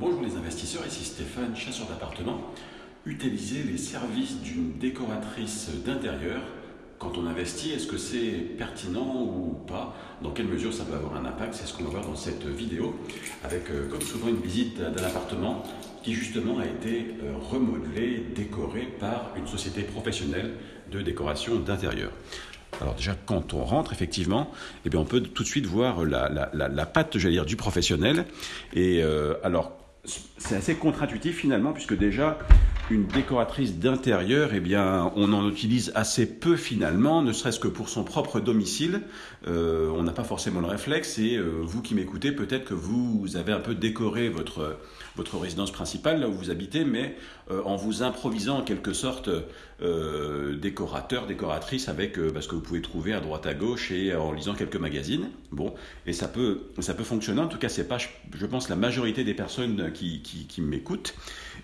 Bonjour les investisseurs, ici Stéphane, chasseur d'appartements. Utiliser les services d'une décoratrice d'intérieur quand on investit, est-ce que c'est pertinent ou pas? Dans quelle mesure ça peut avoir un impact? C'est ce qu'on va voir dans cette vidéo, avec euh, comme souvent une visite d'un appartement qui justement a été euh, remodelé, décoré par une société professionnelle de décoration d'intérieur. Alors déjà, quand on rentre, effectivement, eh bien, on peut tout de suite voir la, la, patte, j'allais dire, du professionnel. Et euh, alors, c'est assez contre-intuitif finalement, puisque déjà, une décoratrice d'intérieur, eh bien, on en utilise assez peu finalement, ne serait-ce que pour son propre domicile. Euh, on n'a pas forcément le réflexe. Et euh, vous qui m'écoutez, peut-être que vous avez un peu décoré votre votre résidence principale là où vous habitez, mais euh, en vous improvisant en quelque sorte décorateur, décoratrice avec ce que vous pouvez trouver à droite à gauche et en lisant quelques magazines. Bon, et ça peut ça peut fonctionner. En tout cas, c'est pas, je pense, la majorité des personnes qui, qui m'écoutent.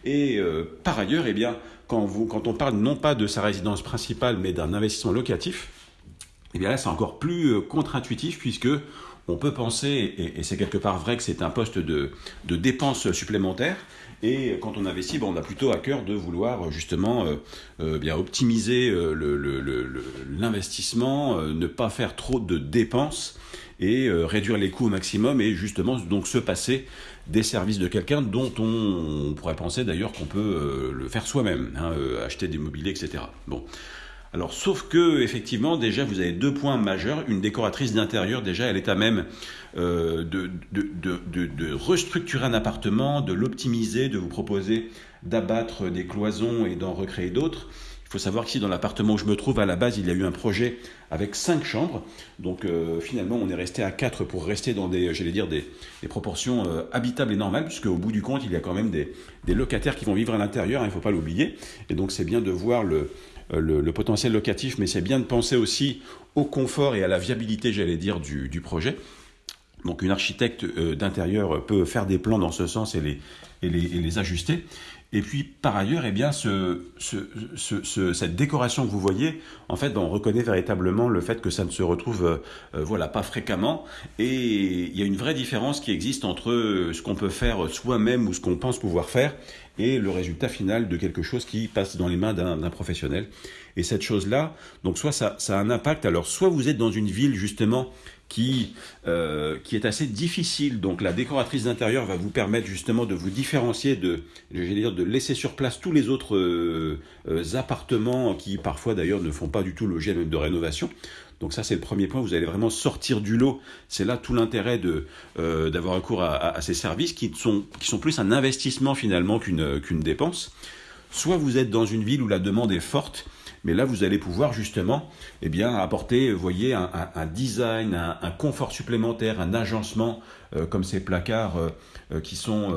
Et par ailleurs eh bien, quand, on parle non pas de sa résidence principale, mais d'un investissement locatif, eh bien là, c'est encore plus euh, contre-intuitif puisque on peut penser, et, c'est quelque part vrai que c'est un poste de, de dépenses supplémentaires, et quand on investit, on a plutôt à cœur de vouloir justement euh, euh, bien optimiser l'investissement, ne pas faire trop de dépenses et réduire les coûts au maximum et justement donc se passer des services de quelqu'un dont on, pourrait penser d'ailleurs qu'on peut euh, le faire soi-même, hein, euh, acheter des mobiliers, etc. Bon. Alors, sauf que, effectivement, déjà, vous avez deux points majeurs. Une décoratrice d'intérieur, déjà, elle est à même euh, de, restructurer un appartement, de l'optimiser, de vous proposer d'abattre des cloisons et d'en recréer d'autres. Il faut savoir qu'ici, dans l'appartement où je me trouve, à la base, il y a eu un projet avec cinq chambres. Donc, euh, finalement, on est resté à quatre pour rester dans des, j'allais dire, des, proportions euh, habitables et normales, puisque au bout du compte, il y a quand même des, locataires qui vont vivre à l'intérieur, hein, il ne faut pas l'oublier. Et donc, c'est bien de voir euh, le, potentiel locatif, mais c'est bien de penser aussi au confort et à la viabilité, j'allais dire, du, projet. Donc une architecte d'intérieur peut faire des plans dans ce sens et les ajuster. Et puis, par ailleurs, eh bien, ce, ce, cette décoration que vous voyez, en fait, on reconnaît véritablement le fait que ça ne se retrouve euh, euh, voilà, pas fréquemment. Et il y a une vraie différence qui existe entre ce qu'on peut faire soi-même ou ce qu'on pense pouvoir faire et le résultat final de quelque chose qui passe dans les mains d'un professionnel. Et cette chose-là, donc soit ça, a un impact, alors soit vous êtes dans une ville justement qui, euh, qui est assez difficile. Donc la décoratrice d'intérieur va vous permettre justement de vous différencier, de, dire, de laisser sur place tous les autres euh, euh, appartements qui parfois d'ailleurs ne font pas du tout l'objet même de rénovation. Donc ça c'est le premier point, vous allez vraiment sortir du lot. C'est là tout l'intérêt de d'avoir recours à, ces services qui sont, qui sont plus un investissement finalement qu'une dépense. Soit vous êtes dans une ville où la demande est forte, mais là, vous allez pouvoir justement eh bien, apporter, voyez, un, design, un, confort supplémentaire, un agencement, euh, comme ces placards euh, euh, qui sont,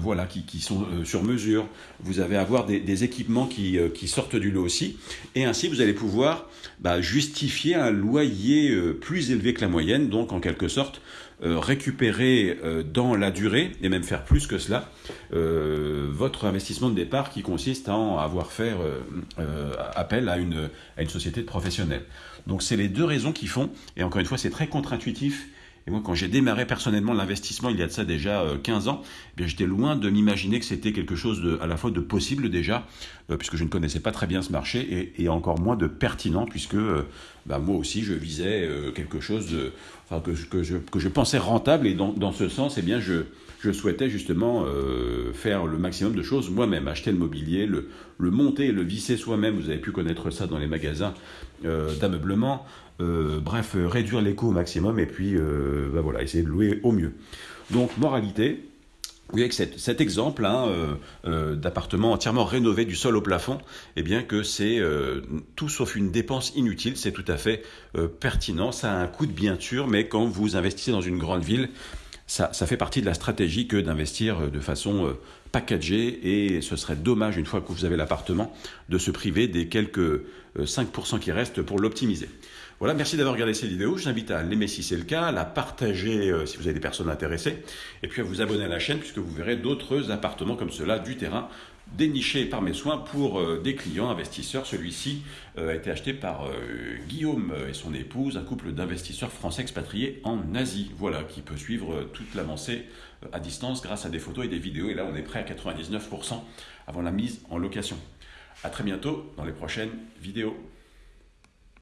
voilà, qui, qui sont sur mesure. Vous allez avoir des, équipements qui, qui, sortent du lot aussi. Et ainsi, vous allez pouvoir bah, justifier un loyer plus élevé que la moyenne, donc en quelque sorte, récupérer dans la durée, et même faire plus que cela, votre investissement de départ qui consiste à avoir fait appel à une, à une société de professionnels. Donc c'est les deux raisons qui font, et encore une fois c'est très contre-intuitif, et moi, quand j'ai démarré personnellement l'investissement il y a de ça déjà 15 euh, ans, eh j'étais loin de m'imaginer que c'était quelque chose à la fois de possible déjà, euh, puisque je ne connaissais pas très bien ce marché, et, encore moins de pertinent, puisque euh, bah, moi aussi je visais quelque chose de, que, je, pensais rentable, et dans, dans ce sens, eh bien, je, je souhaitais justement euh, faire le maximum de choses moi-même, acheter le mobilier, le, monter le visser soi-même. Vous avez pu connaître ça dans les magasins euh, d'ameublement. Euh, bref, réduire les coûts au maximum et puis bah voilà, essayer de louer au mieux. Donc, moralité, vous voyez que cet, exemple hein, d'appartement entièrement rénové du sol au plafond, eh bien que c'est tout sauf une dépense inutile, c'est tout à fait pertinent, ça a un coût de bien sûr, mais quand vous investissez dans une grande ville, ça, fait partie de la stratégie que d'investir euh, de façon euh, packagée et ce serait dommage une fois que vous avez l'appartement de se priver des quelques 5% euh, qui restent pour l'optimiser. Voilà, merci d'avoir regardé cette vidéo. Je vous invite à l'aimer si c'est le cas, à la partager si vous avez des personnes intéressées, et puis à vous abonner à la chaîne puisque vous verrez d'autres appartements comme cela du terrain dénichés par mes soins pour euh, des clients investisseurs. Celui-ci euh, a été acheté par Guillaume et son épouse, un couple d'investisseurs français expatriés en Asie. Voilà, qui peut suivre toute l'avancée à distance grâce à des photos et des vidéos. Et là, on est prêt à 99% avant la mise en location. À très bientôt dans les prochaines vidéos.